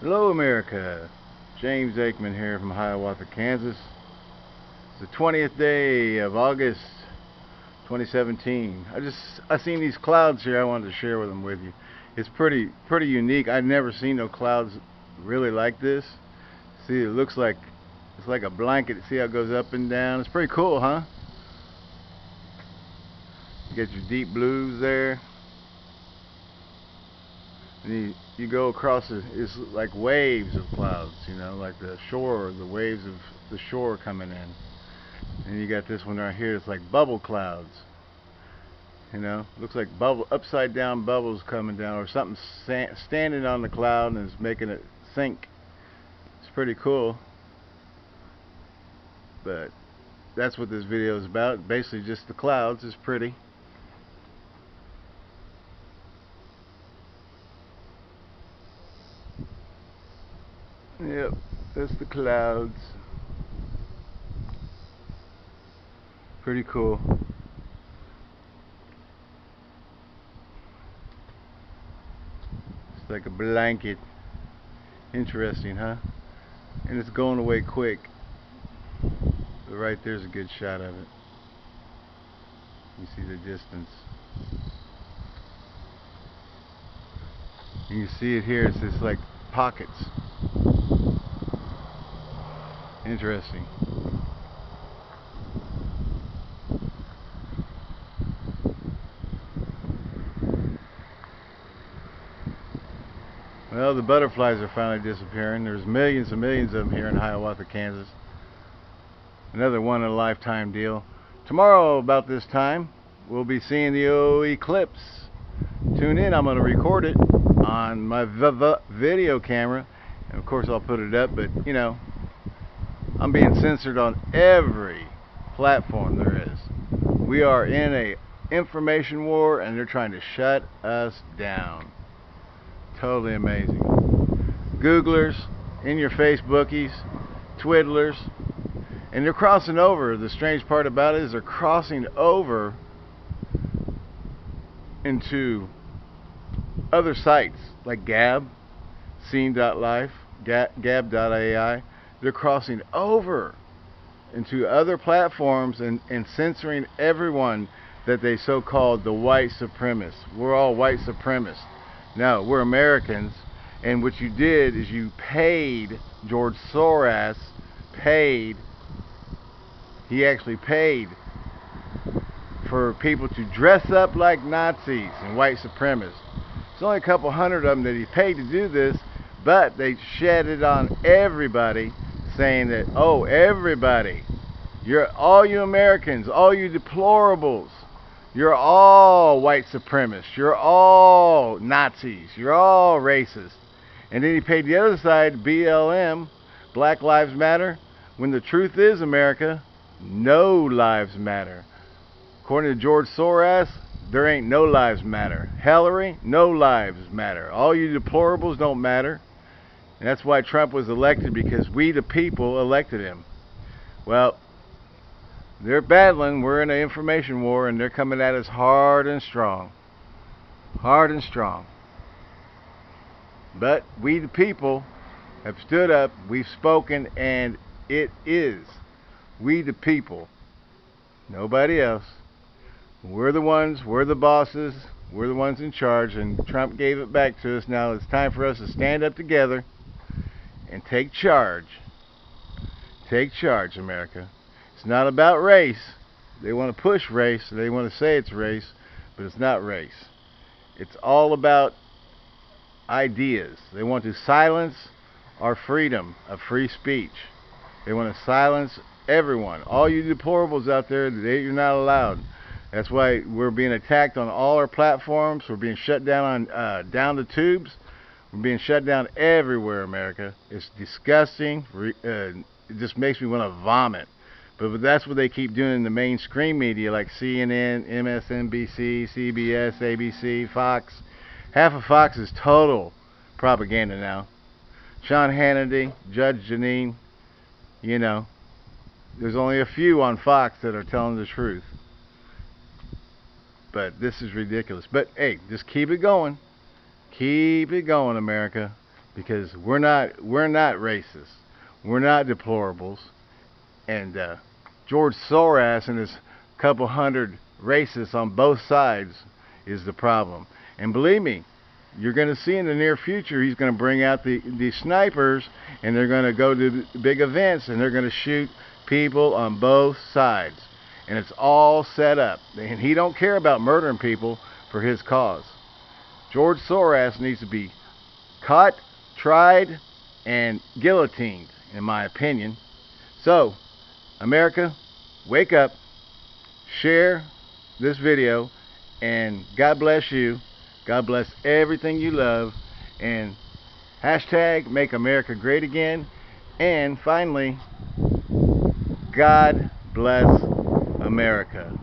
Hello America, James Aikman here from Hiawatha, Kansas. It's the 20th day of August 2017. I just I seen these clouds here I wanted to share with them with you. It's pretty pretty unique. I've never seen no clouds really like this. See it looks like it's like a blanket. See how it goes up and down. It's pretty cool, huh? You get your deep blues there. And you, you go across it, it's like waves of clouds, you know, like the shore, the waves of the shore coming in. And you got this one right here, it's like bubble clouds. You know, looks like bubble, upside down bubbles coming down, or something standing on the cloud and is making it sink. It's pretty cool. But that's what this video is about. Basically, just the clouds is pretty. Yep, that's the clouds. Pretty cool. It's like a blanket. Interesting, huh? And it's going away quick. But right there's a good shot of it. You see the distance. You see it here, it's just like pockets. Interesting. Well, the butterflies are finally disappearing. There's millions and millions of them here in Hiawatha, Kansas. Another one in a lifetime deal. Tomorrow, about this time, we'll be seeing the O eclipse. Tune in. I'm going to record it on my video camera. And of course, I'll put it up, but you know, I'm being censored on every platform there is. We are in a information war and they're trying to shut us down. Totally amazing. Googlers, in your Facebookies, Twiddlers, and they're crossing over. The strange part about it is they're crossing over into other sites like Gab, Scene.life, Gab.ai they're crossing over into other platforms and, and censoring everyone that they so-called the white supremacists. We're all white supremacists. No, we're Americans. And what you did is you paid George Soros, paid, he actually paid for people to dress up like Nazis and white supremacists. It's only a couple hundred of them that he paid to do this, but they shed it on everybody saying that, oh, everybody, you're all you Americans, all you deplorables, you're all white supremacists, you're all Nazis, you're all racist. And then he paid the other side, BLM, Black Lives Matter, when the truth is, America, no lives matter. According to George Soros, there ain't no lives matter. Hillary, no lives matter. All you deplorables don't matter. And that's why Trump was elected because we, the people, elected him. Well, they're battling. We're in an information war and they're coming at us hard and strong. Hard and strong. But we, the people, have stood up. We've spoken and it is we, the people. Nobody else. We're the ones, we're the bosses, we're the ones in charge, and Trump gave it back to us. Now it's time for us to stand up together and take charge. Take charge, America. It's not about race. They want to push race. They want to say it's race, but it's not race. It's all about ideas. They want to silence our freedom of free speech. They want to silence everyone. All you deplorables out there, they, you're not allowed. That's why we're being attacked on all our platforms. We're being shut down on uh, down the tubes. We're being shut down everywhere, America. It's disgusting. Uh, it just makes me want to vomit. But, but that's what they keep doing in the mainstream media like CNN, MSNBC, CBS, ABC, Fox. Half of Fox is total propaganda now. Sean Hannity, Judge Jeanine, you know, there's only a few on Fox that are telling the truth. But this is ridiculous. But hey, just keep it going. Keep it going, America. because we're not we're not racist. We're not deplorables. And uh, George Soros and his couple hundred racists on both sides is the problem. And believe me, you're going to see in the near future he's going to bring out the the snipers and they're going to go to big events and they're going to shoot people on both sides and it's all set up and he don't care about murdering people for his cause George Soros needs to be caught tried and guillotined in my opinion so America wake up share this video and God bless you God bless everything you love. And hashtag make America great again. And finally, God bless America.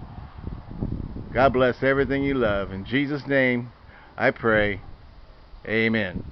God bless everything you love. In Jesus' name, I pray. Amen.